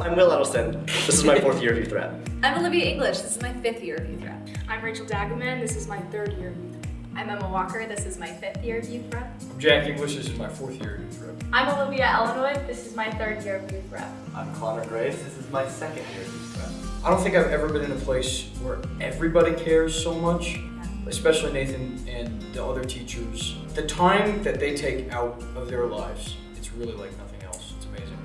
I'm Will Edelson. This is my fourth year of Youth Rep. I'm Olivia English. This is my fifth year of Youth Rep. I'm Rachel Dagaman. This is my third year of Youth Rep. I'm Emma Walker. This is my fifth year of Youth Rep. I'm Jack English. This is my fourth year of Youth Rep. I'm Olivia Ellenwood. This is my third year of Youth Rep. I'm Connor Grace. This is my second year of Youth Rep. I don't think I've ever been in a place where everybody cares so much, especially Nathan and the other teachers. The time that they take out of their lives, it's really like nothing else. It's amazing.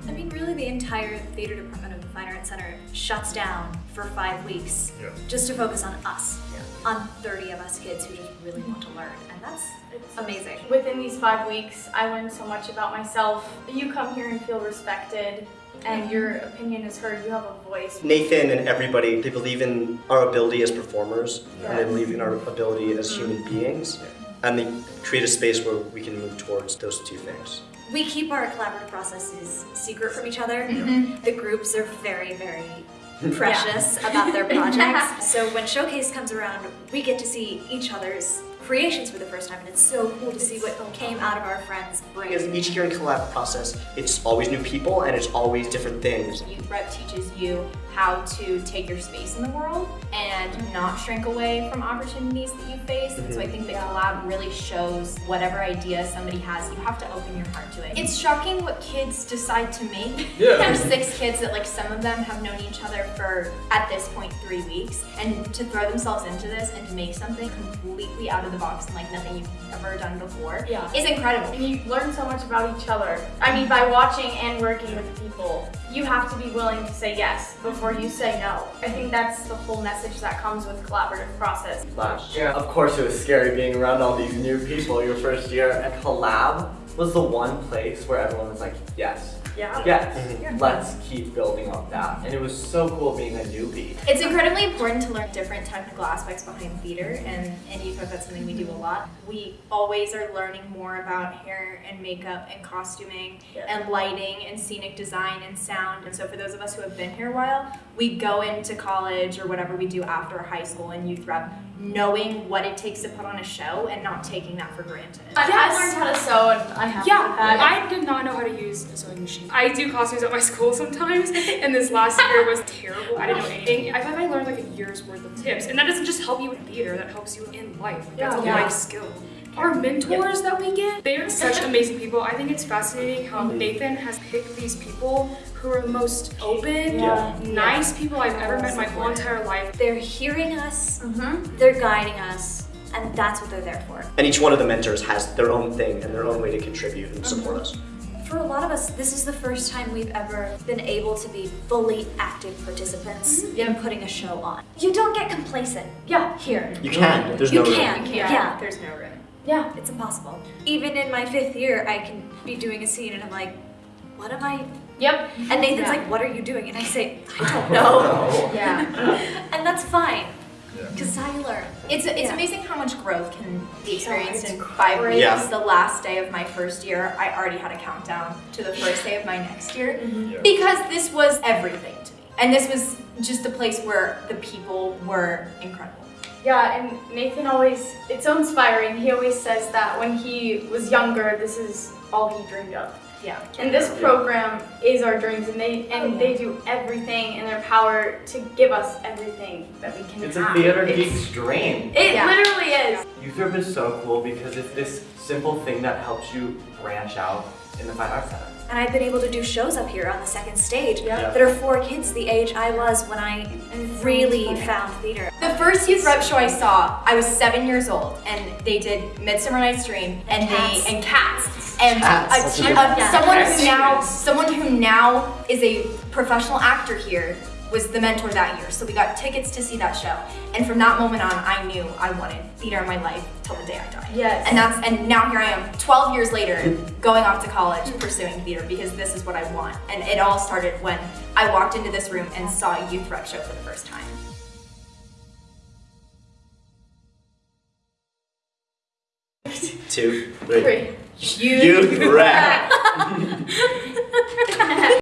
I mean, really, the entire theater department of the Fine Arts Center shuts down for five weeks Yeah. just to focus on us, on 30 of us kids who just really want to learn, and that's It's amazing. Within these five weeks, I learned so much about myself. You come here and feel respected, and your opinion is heard. You have a voice. Nathan and everybody, they believe in our ability as performers, and they believe in our ability as mm-hmm. human beings, and they create a space where we can move towards those two things. We keep our collaborative processes secret from each other. Mm-hmm. The groups are very, very precious about their projects. so when Showcase comes around, we get to see each other's creations for the first time, and it's so cool to see what came out of our friends' Because each year in collab process, it's always new people and it's always different things. Youth Rep teaches you how to take your space in the world and not shrink away from opportunities that you face. And so I mhm. think that collab really shows whatever idea somebody has, you have to open your heart to it. It's shocking what kids decide to make. Yeah. There's six kids that like some of them have known each other for at this point three weeks. And to throw themselves into this and to make something completely out of the box and like nothing you've ever done before Yeah. is incredible. And you learn so much about each other. I mean, by watching and working with people, you have to be willing to say yes before you say no. I think that's the whole message that comes with collaborative process. Last year, of course, it was scary being around all these new people your first year. And Collab was the one place where everyone was like, yes, Yeah. yes, let's keep building on that. And it was so cool being a newbie. It's incredibly important to learn different technical aspects behind theater, and in youth Rep, that's something we do a lot. We always are learning more about hair and makeup and costuming Yeah. and lighting and scenic design and sound. And so, for those of us who have been here a while, we go into college or whatever we do after high school and youth rep, knowing what it takes to put on a show and not taking that for granted. I, I Yes. learned how to sew, and I have Yeah. I did not know how to use a sewing machine. I do costumes at my school sometimes, and this last year was terrible. I didn't know anything. I thought I learned like a year's worth of tips, and that doesn't just help you in theater, that helps you in life. Like, that's a Yeah. life skill. Our mentors that we get, they are such amazing people. I think it's fascinating how Nathan has picked these people who are the most open, Yeah. nice people I've ever met in my whole entire life. They're hearing us, Mm-hmm. they're guiding us, and that's what they're there for. And each one of the mentors has their own thing and their own way to contribute and support us. For a lot of us, this is the first time we've ever been able to be fully active participants mm-hmm. in putting a show on. You don't get complacent. Yeah. Here. You can, there's You no room. can. Yeah, Yeah. there's no room. Yeah. It's impossible. Even in my fifth year, I can be doing a scene and I'm like, what am I? Yep. And Nathan's Yeah. like, what are you doing? And I say, I don't know. Yeah. and that's fine, Yeah. Because how you. It's, it's Yeah. amazing how much growth can be experienced it's in five weeks. Yeah. The last day of my first year, I already had a countdown to the first day of my next year mm-hmm. Yeah. because this was everything to me. And this was just a place where the people were incredible. Yeah, and Nathan always, it's so inspiring. He always says that when he was younger, this is all he dreamed of. Yeah. And this program is our dreams, and they and oh, they do everything in their power to give us everything that we can It's a theater It's- geek's dream. It Yeah. literally is. Youth Rep is so cool because it's this simple thing that helps you branch out in the Fine Arts Center. And I've been able to do shows up here on the second stage Yeah. that are for kids the age I was when I really found theater. The first youth rep show I saw, I was seven years old, and they did Midsummer Night's Dream and Cats. they and Cats and ah, a that's a te- good someone who now someone who now is a professional actor here was the mentor that year. So we got tickets to see that show, and from that moment on, I knew I wanted theater in my life till the day I died. Yes. And that's and now here I am, 12 years later, going off to college pursuing theater because this is what I want. And it all started when I walked into this room and saw a youth rep show for the first time. Two, three. Three. Youth Rep.